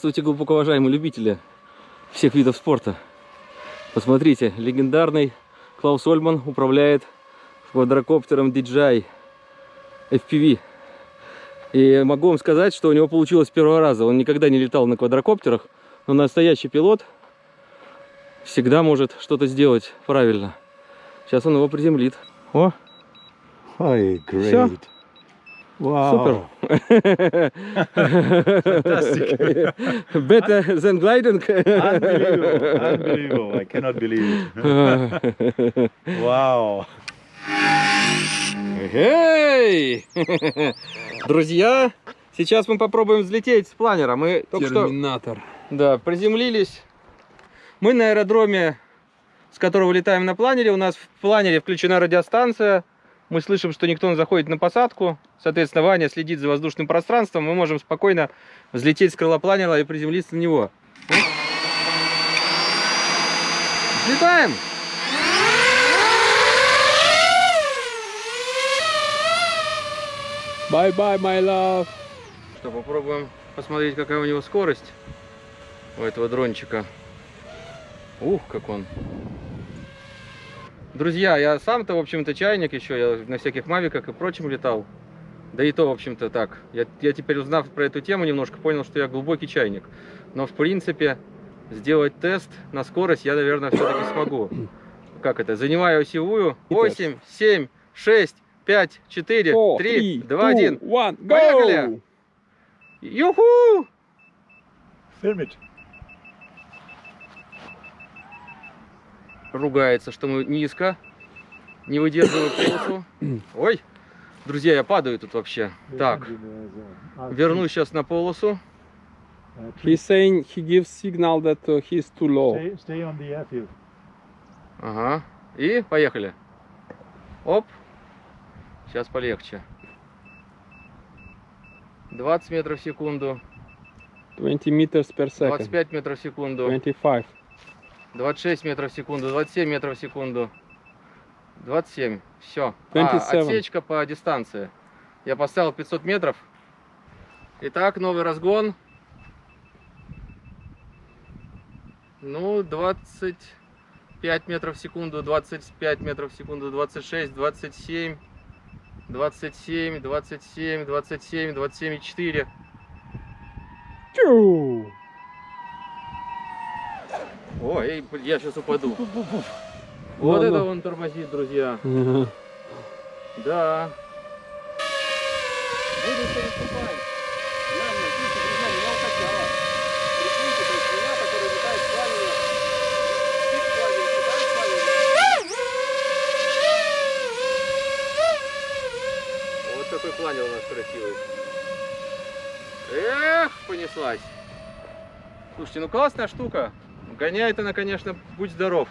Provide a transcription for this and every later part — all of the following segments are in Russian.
Здравствуйте, глубоко уважаемые любители всех видов спорта. Посмотрите, легендарный Клаус Ольман управляет квадрокоптером DJI FPV. И могу вам сказать, что у него получилось с первого раза. Он никогда не летал на квадрокоптерах, но настоящий пилот всегда может что-то сделать правильно. Сейчас он его приземлит. О, Ой, great. Всё. Wow. супер. Fantastic. Better than gliding. Unbelievable. Unbelievable. I cannot believe it. wow. Эй! Друзья, сейчас мы попробуем взлететь с планера. Мы только что Терминатор. да, приземлились. Мы на аэродроме, с которого летаем на планере. У нас в планере включена радиостанция. Мы слышим, что никто не заходит на посадку. Соответственно, Ваня следит за воздушным пространством. Мы можем спокойно взлететь с крыла планера и приземлиться на него. Взлетаем! Bye-bye, my love. Что, попробуем посмотреть, какая у него скорость у этого дрончика. Ух, как он. Друзья, я сам-то, в общем-то, чайник еще, я на всяких мавиках и прочем летал. Да и то, в общем-то, так. Я, я теперь, узнав про эту тему, немножко понял, что я глубокий чайник. Но, в принципе, сделать тест на скорость я, наверное, все-таки смогу. Как это? Занимаю осевую. 8, 7, 6, 5, 4, Four, 3, three, 2, two, 1. one, go! Поехали! Юху! Film it. Ругается, что мы низко, не выдерживаем полосу. Ой, друзья, я падаю тут вообще. Так, вернусь сейчас на полосу. He's saying he gives signal that uh, he's too low. Stay, stay on the airfield. Ага, и поехали. Оп, сейчас полегче. 20 метров в секунду, 20 meters per second. 25 метров в секунду, 25. 26 метров в секунду, 27 метров в секунду, 27, все. 27. отсечка по дистанции. Я поставил 500 метров. Итак, новый разгон. Ну, 25 метров в секунду, 25 метров в секунду, 26, 27, 27, 27, 27, 27 и 4. Чу! Ой, я сейчас упаду. Вот это он тормозит, друзья. Да. Друзья. Прикиньте, то есть меня, который летает с спит летает. Вот такой планер у нас красивый. Эх, понеслась. Слушайте, ну классная штука. Гоняет она, конечно, будь здоров.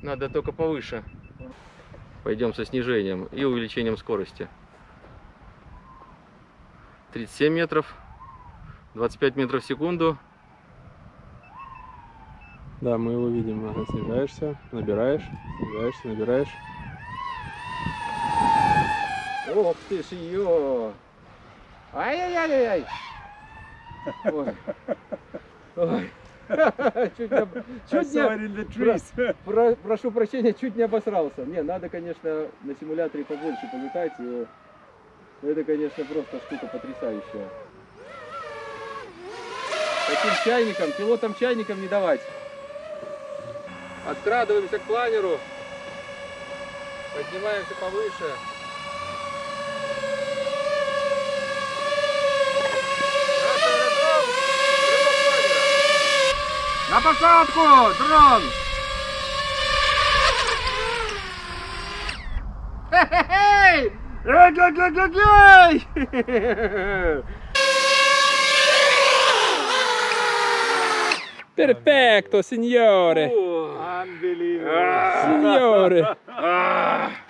Надо только повыше. Пойдем со снижением и увеличением скорости. 37 метров, 25 метров в секунду. Да, мы его видим. Снижаешься, набираешь, снижаешься, набираешь. Ох ты ж ее! Ай-яй-яй-яй! Ой. Ой. Чуть не, чуть не, про- прошу прощения, чуть не обосрался. Не, надо, конечно, на симуляторе побольше полетать. и это, конечно, просто штука потрясающая. Таким чайником, пилотам чайником не давать. Открадываемся к планеру. Поднимаемся повыше. На посадку, дрон! Эй! Эй-гай-гай-гай-гай! Perfetto, signore! Unbelievable. Signore!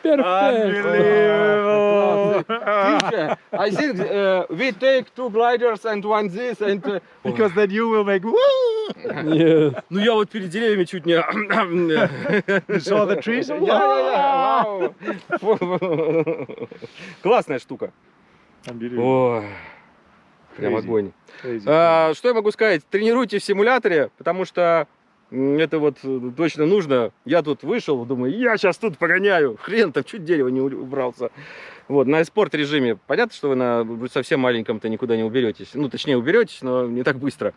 Perfetto! Unbelievable. Teacher, I think uh, we take two gliders and one this and... uh, because then you will make woo. Ну я вот перед деревьями чуть не... Saw the trees? Классная штука. Ой. Прям огонь. А, что я могу сказать? Тренируйте в симуляторе, потому что это вот э, точно нужно. Я тут вышел, думаю, я сейчас тут погоняю. Хрен там, чуть дерево не убрался. Вот, на спорт режиме. Понятно, что вы на совсем маленьком-то никуда не уберетесь. Ну, точнее, уберетесь, но не так быстро.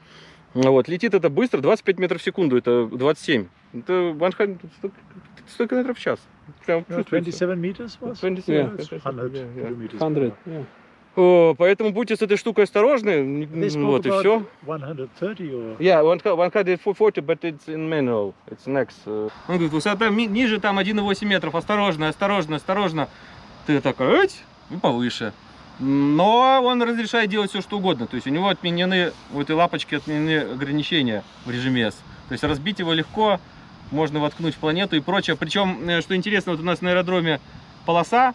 Ну Вот, летит это быстро, 25 метров в секунду, это 27. Это 100, 100 километров в час. Прям No, чувствуется. 27 meters was? 27, Yeah, yeah, it's 27, 100 yeah, yeah. kilometers per 100, hour. yeah. О, поэтому будьте с этой штукой осторожны. Вот и все. 130 or Yeah, 140, but it's in manual. It's next. uh. Он говорит, высота ми- ниже там 1,8 метров. Осторожно, осторожно, осторожно. Ты такой, «Эть!» и повыше. Но он разрешает делать все, что угодно. То есть у него отменены, у этой лапочки отменены ограничения в режиме S. То есть разбить его легко, можно воткнуть в планету и прочее. Причем, э, что интересно, вот у нас на аэродроме полоса.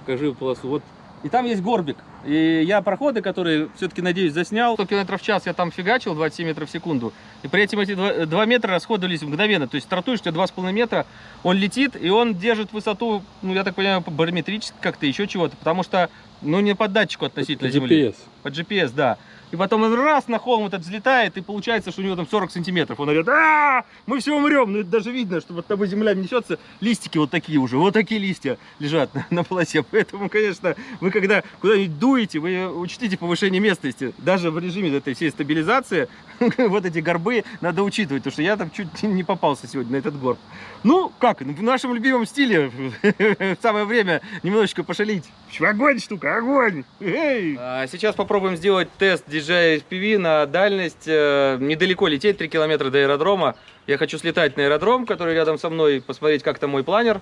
Покажи полосу. Вот. И там есть горбик. И я проходы, которые все-таки, надеюсь, заснял. 100 км в час я там фигачил, 27 метров в секунду. И при этом эти 2, 2 метра расходовались мгновенно. То есть стартуешь, у тебя 2,5 метра, он летит, и он держит высоту, ну, я так понимаю, барометрически как-то, еще чего-то. Потому что, ну, не по датчику относительно земли. GPS. По GPS, да. И потом он раз на холм этот взлетает, и получается, что у него там 40 сантиметров. Он говорит, а мы все умрем. Ну, это даже видно, что вот тобой земля несется, листики вот такие уже, вот такие листья лежат на, на полосе. Поэтому, конечно, вы когда куда-нибудь дуете, вы учтите повышение местности. Даже в режиме этой всей стабилизации вот эти горбы надо учитывать, потому что я там чуть не попался сегодня на этот горб. Ну, как, в нашем любимом стиле самое время немножечко пошалить. Огонь, штука, огонь! Эй! А, Сейчас попробуем сделать тест DJI FPV на дальность. э, Недалеко лететь, 3 километра до аэродрома. Я хочу слетать на аэродром, который рядом со мной, посмотреть, как там мой планер,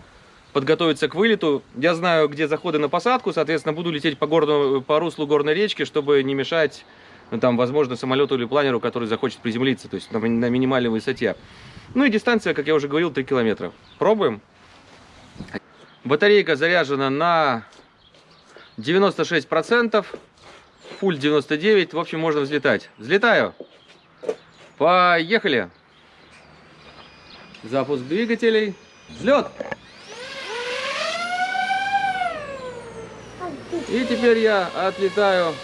подготовиться к вылету. Я знаю, где заходы на посадку, соответственно, буду лететь по, горному, по руслу горной речки, чтобы не мешать, ну, там, возможно, самолету или планеру, который захочет приземлиться, то есть на, на минимальной высоте. Ну и дистанция, как я уже говорил, 3 километра. Пробуем. Батарейка заряжена на 96%, фуль 99%, в общем, можно взлетать. Взлетаю. Поехали. Запуск двигателей. Взлет. И теперь я отлетаю,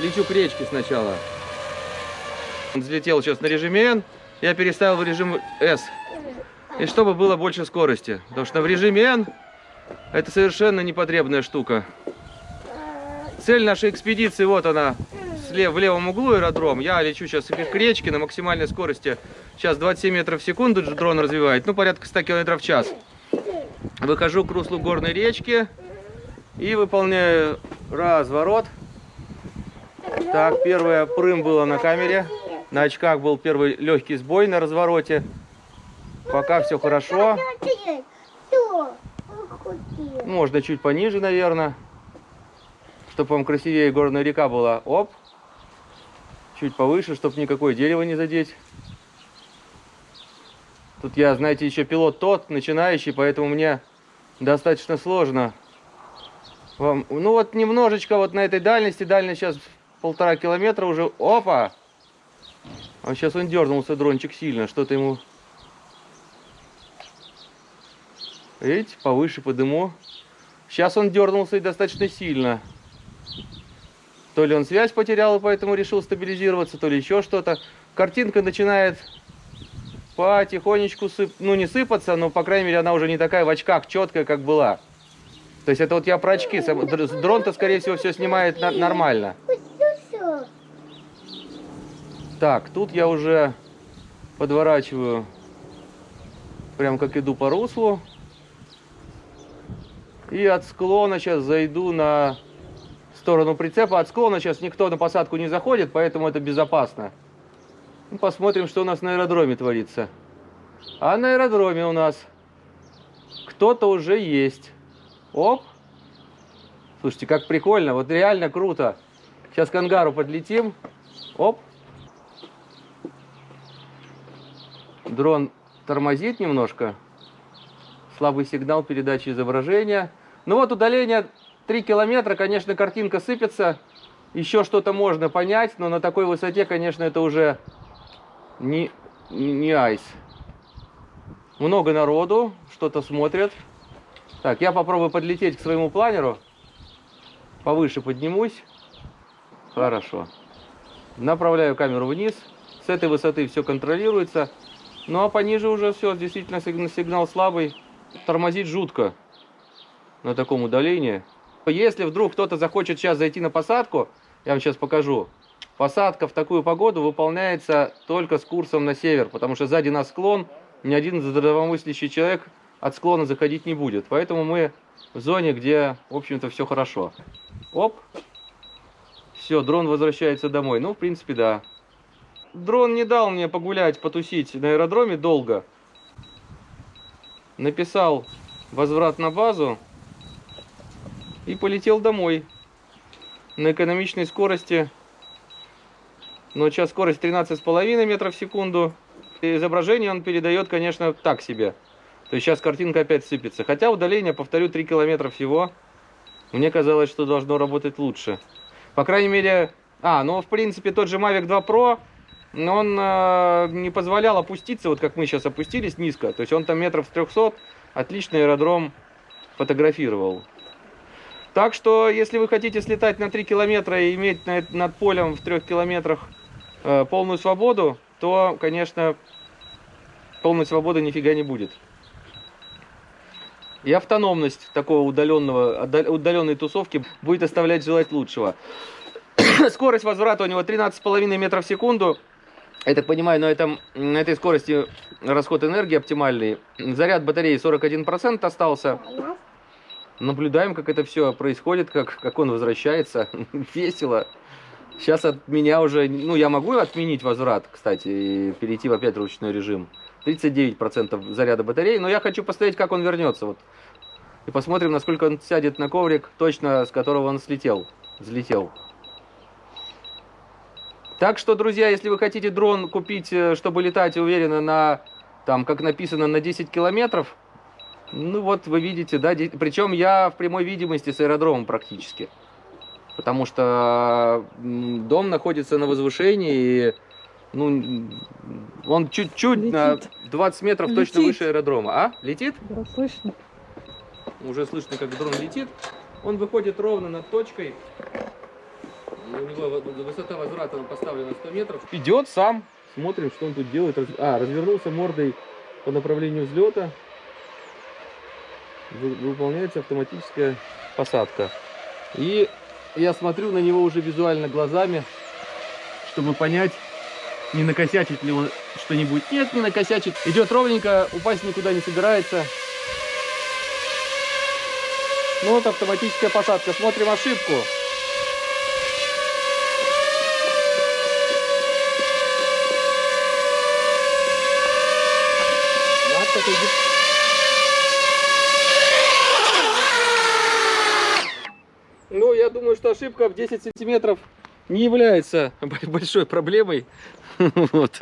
лечу к речке сначала. Он взлетел сейчас на режиме N, я переставил в режим S. И чтобы было больше скорости. Потому что в режиме N это совершенно непотребная штука. Цель нашей экспедиции, вот она, в левом углу аэродром. Я лечу сейчас к речке на максимальной скорости. Сейчас 27 метров в секунду дрон развивает, ну порядка 100 километров в час. Выхожу к руслу горной речки и выполняю разворот. Так, первое прым было на камере. На очках был первый легкий сбой на развороте. Пока все хорошо. Можно чуть пониже, наверное. Чтобы вам красивее горная река была. Оп. Чуть повыше, чтобы никакое дерево не задеть. Тут я, знаете, еще пилот тот, начинающий, поэтому мне достаточно сложно. Вам, ну вот немножечко вот на этой дальности, дальность сейчас полтора километра уже. Опа! А сейчас он дернулся, дрончик, сильно. Что-то ему... Видите, повыше по дыму. Сейчас он дернулся и достаточно сильно. То ли он связь потерял поэтому решил стабилизироваться, то ли еще что-то. Картинка начинает потихонечку сып... ну не сыпаться, но по крайней мере она уже не такая в очках четкая, как была. То есть это вот я про очки. Дрон-то, скорее всего, все снимает нормально. Так, тут я уже подворачиваю, прям как иду по руслу. И от склона сейчас зайду на сторону прицепа. От склона сейчас никто на посадку не заходит, поэтому это безопасно. Ну, посмотрим, что у нас на аэродроме творится. А на аэродроме у нас кто-то уже есть. Оп. Слушайте, как прикольно, вот реально круто. Сейчас к ангару подлетим. Оп. Дрон тормозит немножко. Слабый сигнал передачи изображения. Ну вот удаление 3 километра, конечно, картинка сыпется. Еще что-то можно понять, но на такой высоте, конечно, это уже не, не, не айс. Много народу, что-то смотрят. Так, я попробую подлететь к своему планеру. Повыше поднимусь. Хорошо. Направляю камеру вниз. С этой высоты все контролируется. Ну а пониже уже все, действительно сиг- сигнал слабый. Тормозить жутко на таком удалении. Если вдруг кто-то захочет сейчас зайти на посадку, я вам сейчас покажу. Посадка в такую погоду выполняется только с курсом на север, потому что сзади нас склон, ни один здравомыслящий человек от склона заходить не будет. Поэтому мы в зоне, где, в общем-то, все хорошо. Оп. Все, дрон возвращается домой. Ну, в принципе, да. Дрон не дал мне погулять, потусить на аэродроме долго. Написал возврат на базу и полетел домой на экономичной скорости. Но сейчас скорость 13,5 метров в секунду. И изображение он передает, конечно, так себе. То есть сейчас картинка опять сыпется. Хотя удаление, повторю, 3 километра всего. Мне казалось, что должно работать лучше. По крайней мере... А, ну, в принципе, тот же Mavic 2 Pro, он э, не позволял опуститься, вот как мы сейчас опустились низко. То есть он там метров с 300, отличный аэродром фотографировал. Так что, если вы хотите слетать на 3 километра и иметь на- над полем в 3 километрах э, полную свободу, то, конечно, полной свободы нифига не будет. И автономность такого удаленного, удаленной тусовки будет оставлять желать лучшего. Скорость возврата у него 13,5 метров в секунду. Я так понимаю, на, этом, на этой скорости расход энергии оптимальный. Заряд батареи 41% остался. Наблюдаем, как это все происходит, как, как он возвращается. Весело. Сейчас от меня уже... Ну, я могу отменить возврат, кстати, и перейти в опять ручной режим. 39% заряда батареи, но я хочу посмотреть, как он вернется. Вот. И посмотрим, насколько он сядет на коврик, точно с которого он слетел, взлетел. Так что, друзья, если вы хотите дрон купить, э, чтобы летать уверенно на, там, как написано, на 10 километров, ну вот вы видите, да, де- причем я в прямой видимости с аэродромом практически. Потому что дом находится на возвышении, и ну, он чуть-чуть на Летит. 20 метров точно Летит. выше аэродрома. А? Летит? Да, слышно. Уже слышно, как дрон летит. Он выходит ровно над точкой. У него высота возврата поставлена 100 метров. Идет сам. Смотрим, что он тут делает. А, развернулся мордой по направлению взлета. Вы- Выполняется автоматическая посадка. И я смотрю на него уже визуально глазами, чтобы понять, не накосячит ли он что-нибудь. Нет, не накосячит. Идет ровненько, упасть никуда не собирается. Ну вот автоматическая посадка. Смотрим ошибку. Вот так идет. Ну, я думаю, что ошибка в 10 сантиметров не является большой проблемой. Вот.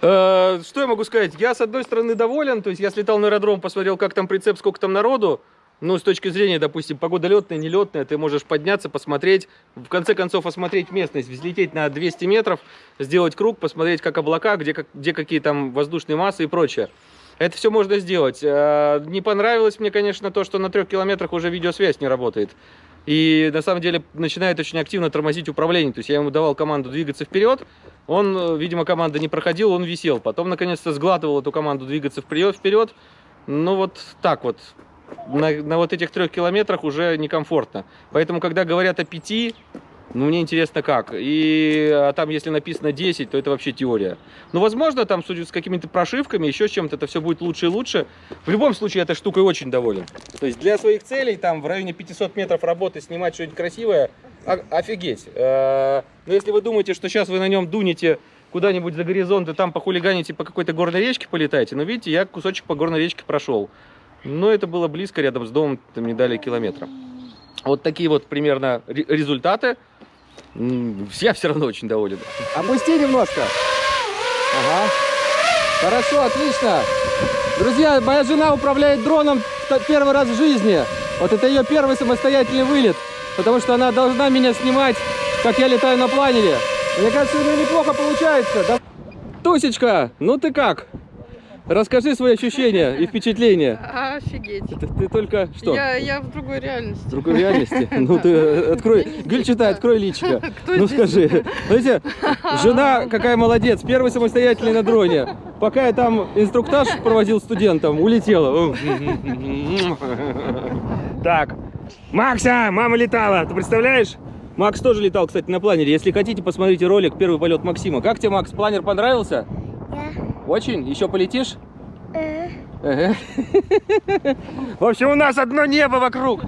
Э, Что я могу сказать? Я, с одной стороны, доволен. То есть я слетал на аэродром, посмотрел, как там прицеп, сколько там народу. Ну, с точки зрения, допустим, погода летная, нелетная, ты можешь подняться, посмотреть, в конце концов осмотреть местность, взлететь на 200 метров, сделать круг, посмотреть, как облака, где, как- где какие там воздушные массы и прочее. Это все можно сделать. Э, Не понравилось мне, конечно, то, что на трех километрах уже видеосвязь не работает. И на самом деле начинает очень активно тормозить управление. То есть я ему давал команду двигаться вперед, он, э, видимо, команда не проходил, он висел. Потом, наконец-то, сглатывал эту команду двигаться вперед. Ну вот так вот. На, на вот этих трех километрах уже некомфортно. Поэтому, когда говорят о пяти, ну, мне интересно как. И а там, если написано 10, то это вообще теория. Ну, возможно, там, судя с какими-то прошивками, еще чем-то, это все будет лучше и лучше. В любом случае, этой штукой очень доволен. То есть для своих целей, там, в районе 500 метров работы, снимать что-нибудь красивое, о- офигеть. Э, Но если вы думаете, что сейчас вы на нем дунете куда-нибудь за горизонт и там похулиганите по какой-то горной речке полетаете, ну, видите, я кусочек по горной речке прошел. Но это было близко, рядом с домом, там не дали километра. Вот такие вот примерно ре- результаты. Я все равно очень доволен. Опусти немножко. Ага. Хорошо, отлично. Друзья, моя жена управляет дроном первый раз в жизни. Вот это ее первый самостоятельный вылет. Потому что она должна меня снимать, как я летаю на планере. Мне кажется, у нее неплохо получается. Да? Тусечка, ну ты как? Расскажи свои ощущения и впечатления. А, Офигеть. Ты, ты только что? Я, я в другой В реальности. другой реальности? Ну ты э, открой. Я не Гюль, здесь, читай, да. открой личико. Кто Ну здесь? скажи. Смотрите, жена какая молодец, первый самостоятельный на дроне. Пока я там инструктаж проводил студентам, улетела. Так, Макса, мама летала, ты представляешь? Макс тоже летал, кстати, на планере. Если хотите, посмотрите ролик «Первый полет Максима». Как тебе, Макс, планер понравился? Очень? Еще полетишь? Ага. В общем, у нас одно небо вокруг.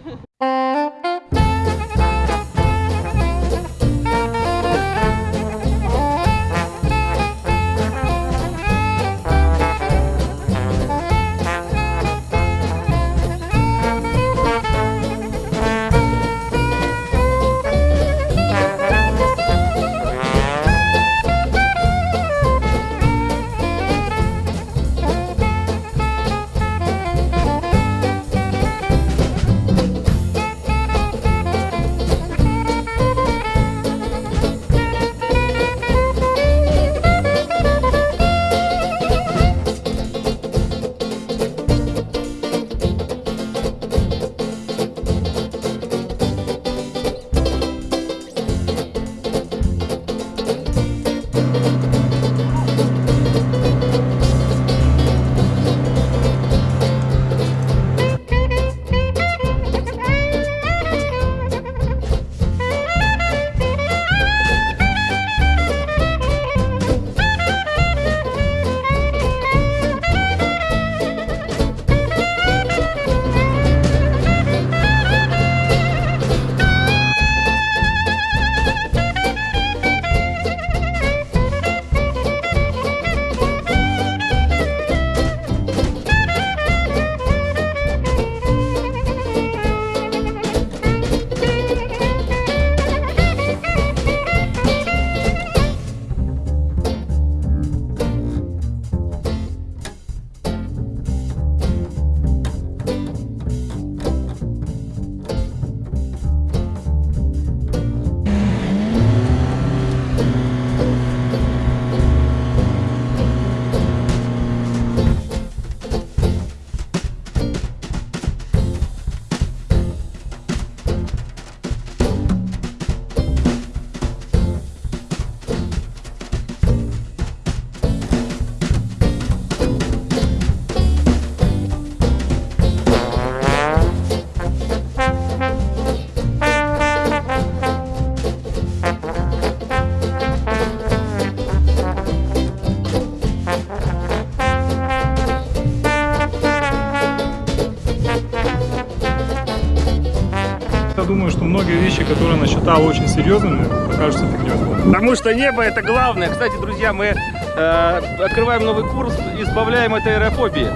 Думаю, что многие вещи, которые она считала очень серьезными, окажутся фигней. Потому что небо это главное. Кстати, друзья, мы э, открываем новый курс, избавляем от аэрофобии.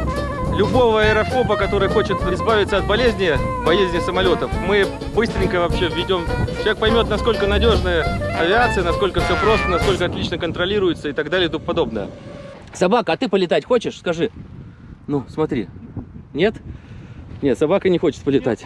Любого аэрофоба, который хочет избавиться от болезни, болезни самолетов, мы быстренько вообще введем. Человек поймет, насколько надежная авиация, насколько все просто, насколько отлично контролируется и так далее и тому подобное. Собака, а ты полетать хочешь? Скажи. Ну, смотри. Нет? Нет, собака не хочет полетать.